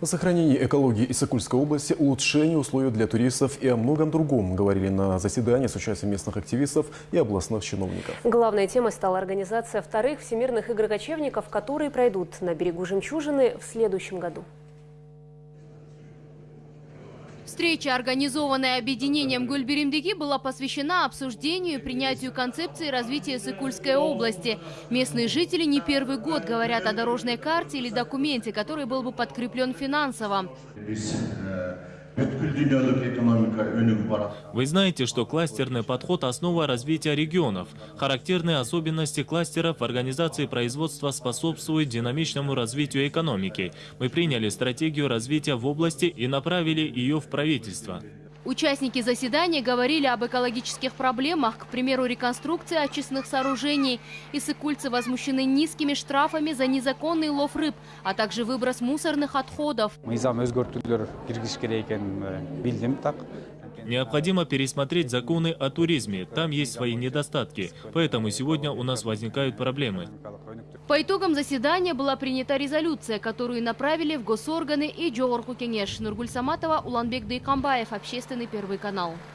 О сохранении экологии Иссыкульской области, улучшении условий для туристов и о многом другом говорили на заседании с участием местных активистов и областных чиновников. Главной темой стала организация вторых всемирных игр кочевников, которые пройдут на берегу Жемчужины в следующем году. Встреча, организованная объединением Гульберимдыги, была посвящена обсуждению и принятию концепции развития Сыкульской области. Местные жители не первый год говорят о дорожной карте или документе, который был бы подкреплен финансово. Вы знаете, что кластерный подход – основа развития регионов. Характерные особенности кластеров в организации производства способствуют динамичному развитию экономики. Мы приняли стратегию развития в области и направили ее в правительство. Участники заседания говорили об экологических проблемах, к примеру, реконструкции очистных сооружений. Иссыкульцы возмущены низкими штрафами за незаконный лов рыб, а также выброс мусорных отходов. Необходимо пересмотреть законы о туризме. Там есть свои недостатки. Поэтому сегодня у нас возникают проблемы. По итогам заседания была принята резолюция, которую направили в госорганы и Джогорку Кенеш. Нургуль Саматова, Уланбек Дайкамбаев, Общественный первый канал.